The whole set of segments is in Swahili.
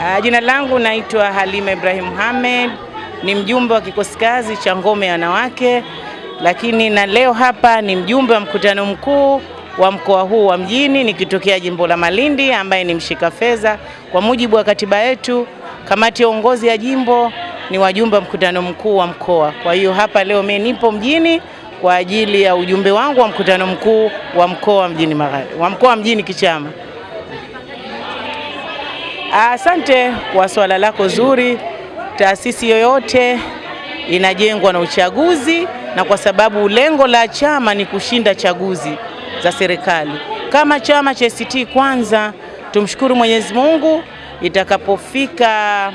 Uh, jina langu naitwa Halima Ibrahim Mohamed, ni mjumbe wa kikosi kazi cha ngome ya wanawake, lakini na leo hapa ni mjumbe wa mkutano mkuu wa mkoa huu wa Mjini nikitokea jimbo la Malindi ambaye ni mshika fedha. Kwa mujibu wa katiba yetu, kamati ya uongozi ya jimbo ni wajumbe wa mkutano mkuu wa mkoa. Kwa hiyo hapa leo mimi nipo Mjini kwa ajili ya ujumbe wangu wa mkutano mkuu wa mkoa Mjini Magharibi, wa mkoa Mjini kichama. Asante kwa swala lako zuri. Taasisi yoyote inajengwa na uchaguzi, na kwa sababu lengo la chama ni kushinda chaguzi za serikali. Kama chama cha ACT Kwanza, tumshukuru Mwenyezi Mungu, itakapofika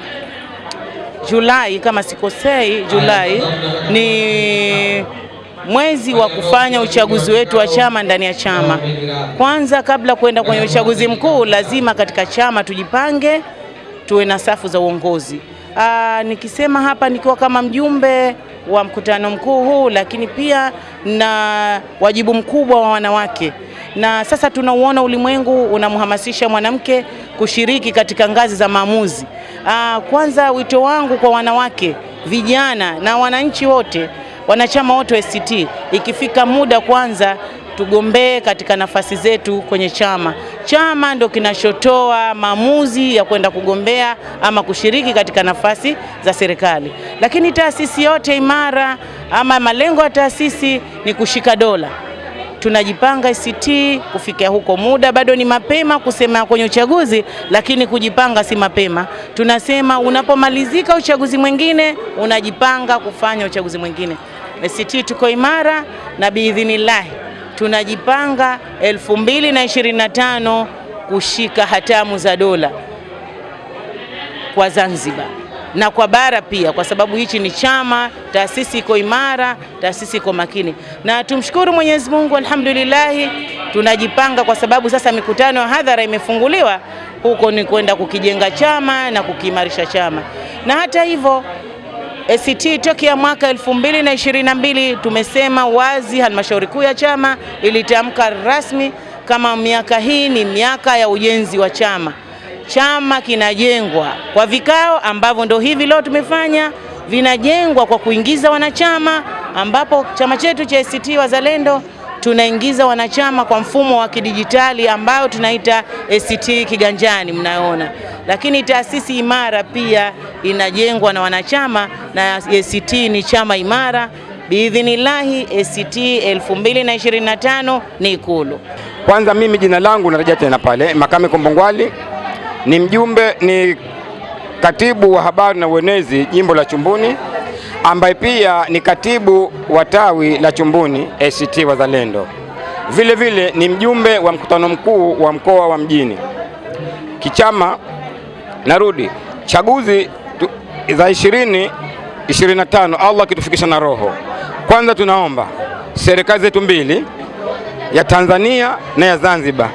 Julai kama sikosei, Julai ni mwezi wa kufanya uchaguzi wetu wa chama ndani ya chama. Kwanza, kabla kwenda kwenye uchaguzi mkuu, lazima katika chama tujipange, tuwe na safu za uongozi. Aa, nikisema hapa nikiwa kama mjumbe wa mkutano mkuu huu, lakini pia na wajibu mkubwa wa wanawake, na sasa tunauona ulimwengu unamhamasisha mwanamke kushiriki katika ngazi za maamuzi. Aa, kwanza wito wangu kwa wanawake, vijana na wananchi wote wanachama wote wa ACT, ikifika muda kwanza tugombee katika nafasi zetu kwenye chama. Chama ndo kinachotoa maamuzi ya kwenda kugombea ama kushiriki katika nafasi za serikali, lakini taasisi yote imara ama malengo ya taasisi ni kushika dola. Tunajipanga ACT kufikia huko, muda bado ni mapema kusema kwenye uchaguzi, lakini kujipanga si mapema. Tunasema unapomalizika uchaguzi mwingine unajipanga kufanya uchaguzi mwingine. ACT tuko imara na biidhinillahi. Tunajipanga 2025 kushika hatamu za dola kwa Zanzibar na kwa bara pia, kwa sababu hichi ni chama, taasisi iko imara, taasisi iko makini, na tumshukuru Mwenyezi Mungu, alhamdulillahi, tunajipanga kwa sababu sasa mikutano ya hadhara imefunguliwa, huko ni kwenda kukijenga chama na kukiimarisha chama, na hata hivyo ACT tokea mwaka 2022 tumesema wazi, halmashauri kuu ya chama ilitamka rasmi kama miaka hii ni miaka ya ujenzi wa chama. Chama kinajengwa kwa vikao ambavyo ndo hivi leo tumefanya, vinajengwa kwa kuingiza wanachama, ambapo chama chetu cha ACT Wazalendo tunaingiza wanachama kwa mfumo wa kidijitali ambao tunaita ACT Kiganjani, mnaona. Lakini taasisi imara pia inajengwa na wanachama na ACT ni chama imara. Biidhinillahi, ACT 2025 ni Ikulu. Kwanza mimi jina langu narejea tena pale, Makame Kombongwali ni mjumbe, ni katibu wa habari na uenezi jimbo la Chumbuni ambaye pia ni katibu wa tawi la Chumbuni ACT Wazalendo. Vile vile ni mjumbe wa mkutano mkuu wa mkoa wa Mjini kichama. Narudi chaguzi tu, za ishirini 25 Allah akitufikisha na roho. Kwanza tunaomba serikali zetu mbili ya Tanzania na ya Zanzibar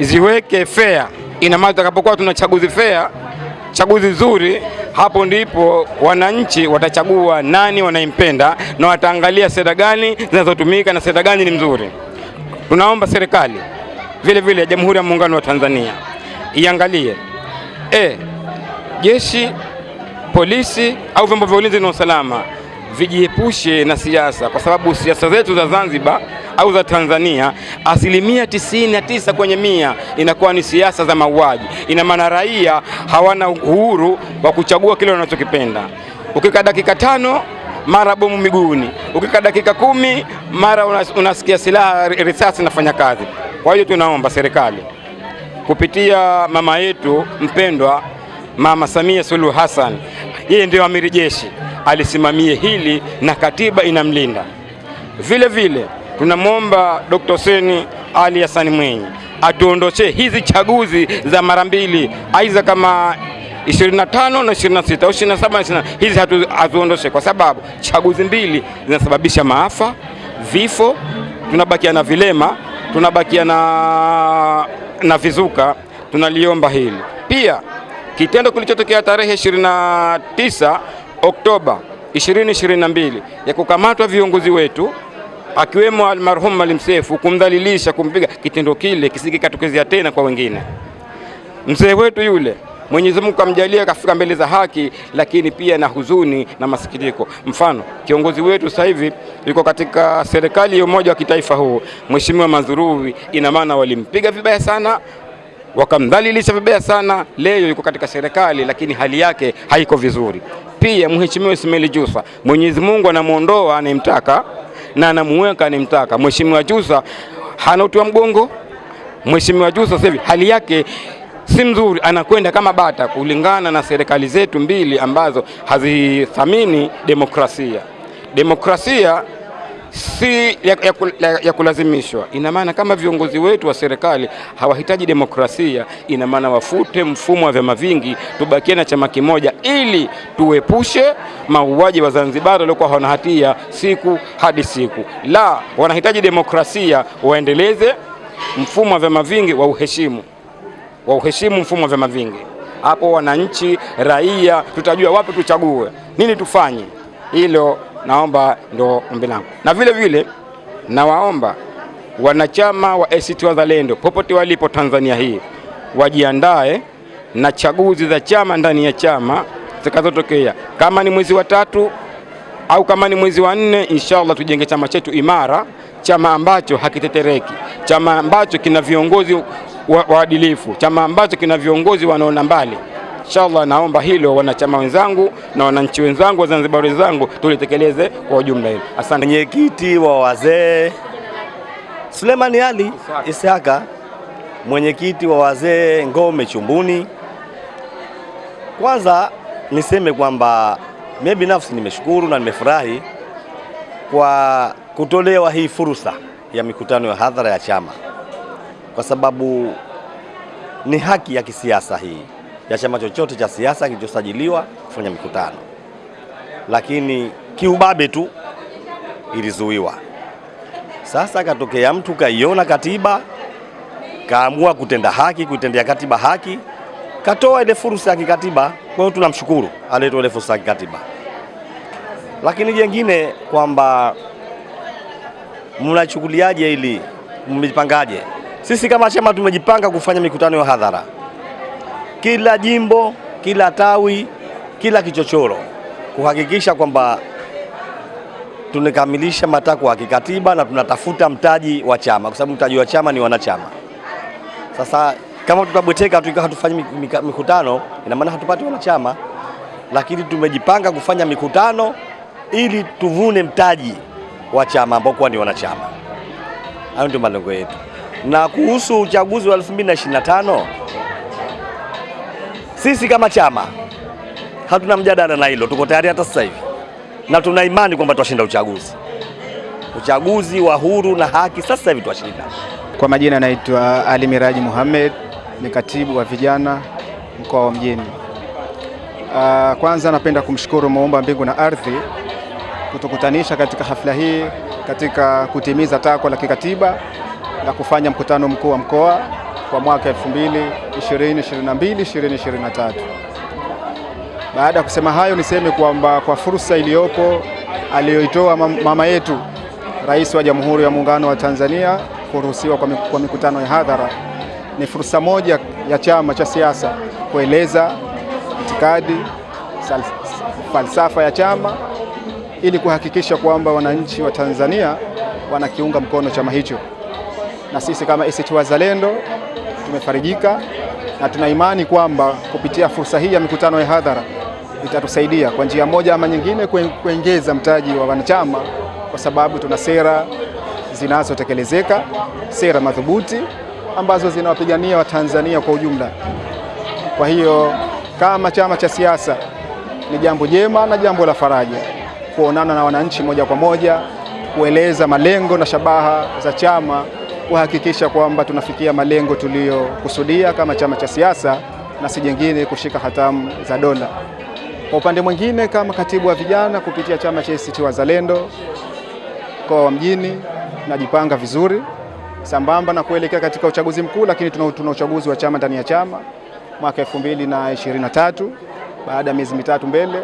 ziweke fair. Ina maana tutakapokuwa tuna chaguzi fair, chaguzi nzuri, hapo ndipo wananchi watachagua nani wanaimpenda na wataangalia sera gani zinazotumika na sera gani ni mzuri. Tunaomba serikali vile vile ya Jamhuri ya Muungano wa Tanzania iangalie e, jeshi polisi au vyombo vya ulinzi na usalama vijiepushe na siasa, kwa sababu siasa zetu za Zanzibar au za Tanzania asilimia tisini na tisa kwenye mia inakuwa ni siasa za mauaji. Ina maana raia hawana uhuru wa kuchagua kile wanachokipenda. ukika dakika tano mara bomu miguuni, ukika dakika kumi mara unasikia silaha risasi inafanya kazi. Kwa hiyo tunaomba serikali kupitia mama yetu mpendwa Mama Samia Suluhu Hassan, yeye ndio amiri jeshi, alisimamie hili na katiba inamlinda. Vile vile tunamwomba Dr. Hussein Ali Hassan Mwinyi atuondoshe hizi chaguzi za mara mbili, aidha kama 25 na 26 au 27 na 20, hizi hatuondoshe kwa sababu chaguzi mbili zinasababisha maafa, vifo, tunabakia na vilema, tunabakia na, na vizuka. Tunaliomba hili pia kitendo kilichotokea tarehe 29 Oktoba 2022 ya kukamatwa viongozi wetu akiwemo almarhum Maalim Seif, kumdhalilisha, kumpiga, kitendo kile kisije katokezea tena kwa wengine. Mzee wetu yule Mwenyezi Mungu kamjalia kafika mbele za haki, lakini pia na huzuni na masikitiko. Mfano, kiongozi wetu sasa hivi yuko katika serikali ya umoja wa kitaifa huu, Mheshimiwa Mazrui, ina maana walimpiga vibaya sana wakamdhalilisha vibaya sana. Leo yuko katika serikali, lakini hali yake haiko vizuri. Pia Mheshimiwa Ismail Jusa, Mwenyezi Mungu anamuondoa anayemtaka na anamuweka anayemtaka. Mheshimiwa Jusa hana utu wa mgongo. Mheshimiwa Jusa sasa hali yake si mzuri, anakwenda kama bata, kulingana na serikali zetu mbili ambazo hazithamini demokrasia. Demokrasia si ya, ya, ya, ya kulazimishwa. Ina maana kama viongozi wetu wa serikali hawahitaji demokrasia, ina maana wafute mfumo wa vyama vingi, tubakie na chama kimoja, ili tuepushe mauaji wa Zanzibar waliokuwa hawana hatia siku hadi siku. La, wanahitaji demokrasia, waendeleze mfumo wa vyama vingi wa uheshimu wa uheshimu mfumo wa vyama vingi. Hapo wananchi, raia, tutajua wapi tuchague, nini tufanye. Hilo naomba ndo ombi langu, na vile vile nawaomba wanachama wa ACT Wazalendo popote walipo Tanzania hii wajiandae na chaguzi za chama ndani ya chama zitakazotokea, kama ni mwezi wa tatu au kama ni mwezi wa nne, inshallah tujenge chama chetu imara, chama ambacho hakitetereki, chama ambacho kina viongozi waadilifu, chama ambacho kina viongozi wanaona mbali. Inshallah, naomba hilo wanachama wenzangu na wananchi wenzangu wa Zanzibar wenzangu tulitekeleze kwa ujumla hilo. Asante. Mwenyekiti wa wazee Suleiman Ali Isaka, mwenyekiti wa wazee Ngome Chumbuni. Kwanza niseme kwamba mimi binafsi nimeshukuru na nimefurahi kwa kutolewa hii fursa ya mikutano ya hadhara ya chama, kwa sababu ni haki ya kisiasa hii ya chama chochote cha siasa kilichosajiliwa kufanya mikutano, lakini kiubabe tu ilizuiwa. Sasa katokea mtu kaiona katiba, kaamua kutenda haki, kuitendea katiba haki, katoa ile fursa ya kikatiba. Kwa hiyo tunamshukuru aliyetoa ile fursa ya kikatiba, lakini jengine kwamba mnachukuliaje ili mmejipangaje? Sisi kama chama tumejipanga kufanya mikutano ya hadhara kila jimbo, kila tawi, kila kichochoro, kuhakikisha kwamba tunakamilisha matakwa ya kikatiba na tunatafuta mtaji wa chama, kwa sababu mtaji wa chama ni wanachama. Sasa kama tutabweteka tu hatufanyi mikutano, ina maana hatupati wanachama, lakini tumejipanga kufanya mikutano ili tuvune mtaji wa chama ambao kuwa ni wanachama. Hayo ndio malengo yetu. Na kuhusu uchaguzi wa 2025 sisi kama chama hatuna mjadala na hilo, tuko tayari hata sasa hivi na tuna imani kwamba tutashinda uchaguzi. Uchaguzi wa huru na haki, sasa hivi tutashinda. Kwa majina naitwa Ali Miraji Muhammad, ni katibu wa vijana mkoa wa Mjini. Uh, kwanza napenda kumshukuru Muumba mbingu na ardhi kutukutanisha katika hafla hii katika kutimiza takwa la kikatiba la kufanya mkutano mkuu wa mkoa kwa mwaka 2022 2023. Baada ya kusema hayo, niseme kwamba kwa fursa iliyopo aliyoitoa mama yetu Rais wa Jamhuri ya Muungano wa Tanzania kuruhusiwa kwa mikutano ya hadhara, ni fursa moja ya chama cha siasa kueleza itikadi, falsafa ya chama ili kuhakikisha kwamba wananchi wa Tanzania wanakiunga mkono chama hicho, na sisi kama ACT Wazalendo tumefarijika na tuna imani kwamba kupitia fursa hii ya mikutano ya hadhara itatusaidia kwa njia moja ama nyingine kuongeza mtaji wa wanachama, kwa sababu tuna sera zinazotekelezeka, sera madhubuti ambazo zinawapigania Watanzania kwa ujumla. Kwa hiyo kama chama cha siasa ni jambo jema na jambo la faraja kuonana na wananchi moja kwa moja, kueleza malengo na shabaha za chama kuhakikisha kwamba tunafikia malengo tuliyokusudia kama chama cha siasa na si jingine kushika hatamu za dola. Kwa upande mwingine, kama katibu wa vijana kupitia chama cha ACT Wazalendo mkoa wa Mjini, najipanga vizuri sambamba na kuelekea katika uchaguzi mkuu, lakini tuna, uchaguzi wa chama ndani ya chama mwaka 2023 baada ya miezi mitatu mbele.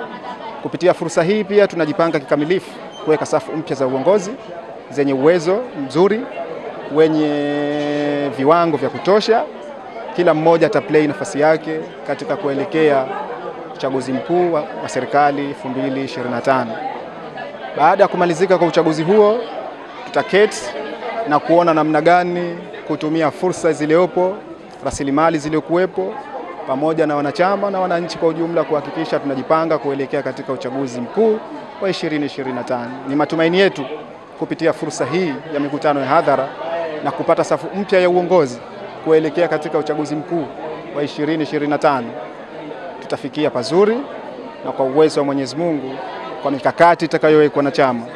Kupitia fursa hii pia tunajipanga kikamilifu kuweka safu mpya za uongozi zenye uwezo mzuri wenye viwango vya kutosha kila mmoja ataplay nafasi yake katika kuelekea uchaguzi mkuu wa, wa serikali 2025. Baada ya kumalizika kwa uchaguzi huo, tutaketi na kuona namna gani kutumia fursa zilizopo, rasilimali zilizokuwepo, pamoja na wanachama na wananchi kwa ujumla kuhakikisha tunajipanga kuelekea katika uchaguzi mkuu wa 2025. Ni matumaini yetu kupitia fursa hii ya mikutano ya hadhara na kupata safu mpya ya uongozi kuelekea katika uchaguzi mkuu wa 2025 tutafikia pazuri na kwa uwezo wa Mwenyezi Mungu, kwa mikakati itakayowekwa na chama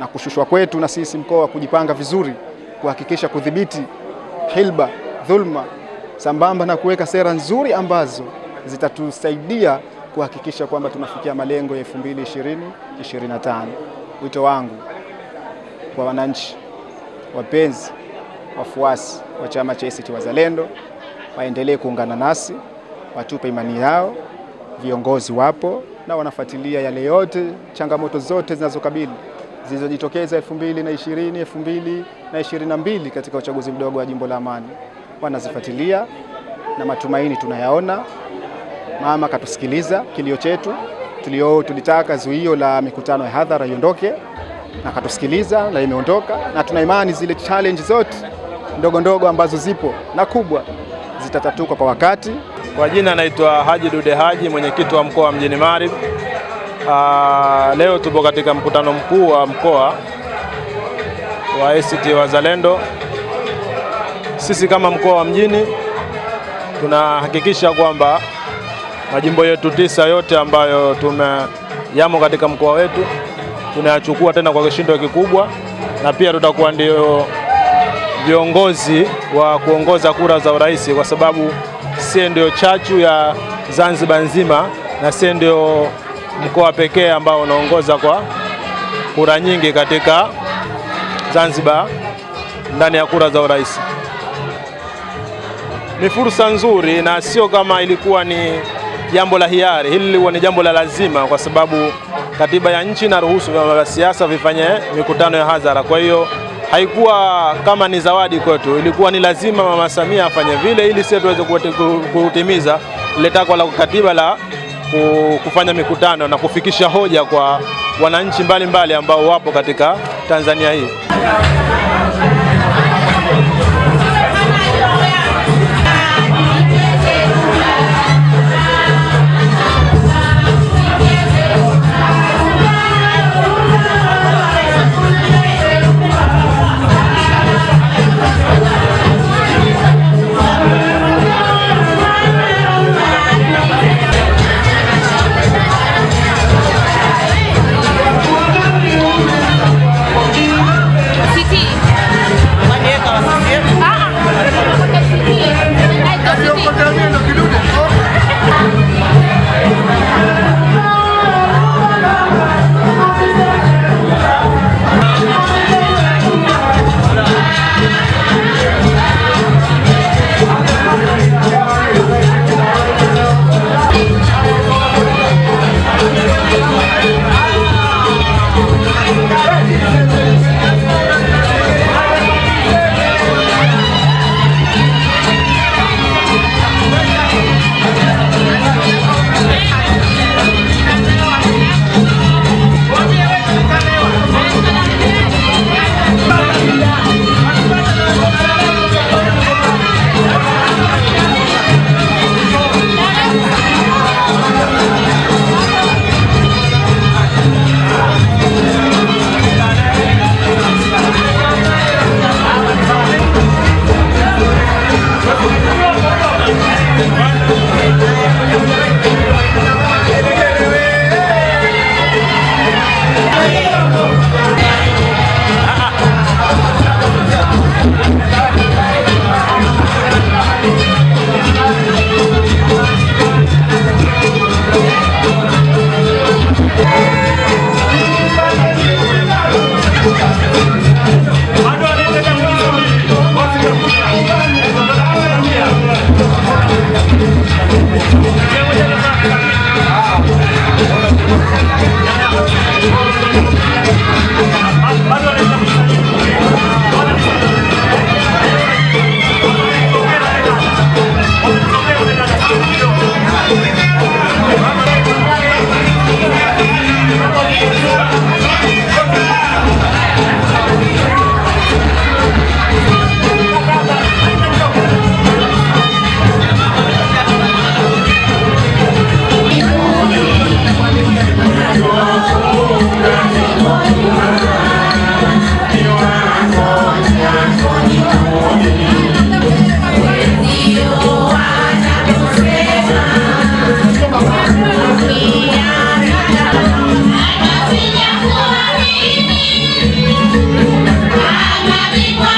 na kushushwa kwetu na sisi mkoa kujipanga vizuri kuhakikisha kudhibiti hilba, dhulma, sambamba na kuweka sera nzuri ambazo zitatusaidia kuhakikisha kwamba tunafikia malengo ya 2020 25. Wito wangu kwa wananchi, wapenzi, wafuasi wa chama cha ACT Wazalendo waendelee kuungana nasi, watupe imani yao. Viongozi wapo na wanafuatilia yale yote, changamoto zote zinazokabili zilizojitokeza 2020 2022 katika uchaguzi mdogo wa jimbo la Amani, wanazifuatilia na matumaini tunayaona. Mama katusikiliza kilio chetu tulio, tulitaka zuio la mikutano ya hadhara iondoke, na katusikiliza na imeondoka, na tuna imani zile challenge zote ndogo ndogo ambazo zipo na kubwa zitatatuka kwa wakati. Kwa jina naitwa Haji Dude Haji, mwenyekiti wa mkoa wa Mjini Magharibi. Uh, leo tupo katika mkutano mkuu wa mkoa wa ACT Wazalendo. Sisi kama mkoa wa Mjini tunahakikisha kwamba majimbo yetu tisa yote ambayo tume yamo katika mkoa wetu tunayachukua tena kwa kishindo kikubwa, na pia tutakuwa ndio viongozi wa kuongoza kura za urais, kwa sababu sie ndio chachu ya Zanzibar nzima na sie ndio mkoa pekee ambao unaongoza kwa kura nyingi katika Zanzibar ndani ya kura za urais. Ni fursa nzuri na sio kama ilikuwa ni jambo la hiari. Hili lilikuwa ni jambo la lazima, kwa sababu katiba ya nchi inaruhusu vyama vya siasa vifanye mikutano ya hadhara. Kwa hiyo haikuwa kama ni zawadi kwetu, ilikuwa ni lazima Mama Samia afanye vile ili sisi tuweze kutimiza ile takwa la katiba la kufanya mikutano na kufikisha hoja kwa wananchi mbalimbali ambao wapo katika Tanzania hii.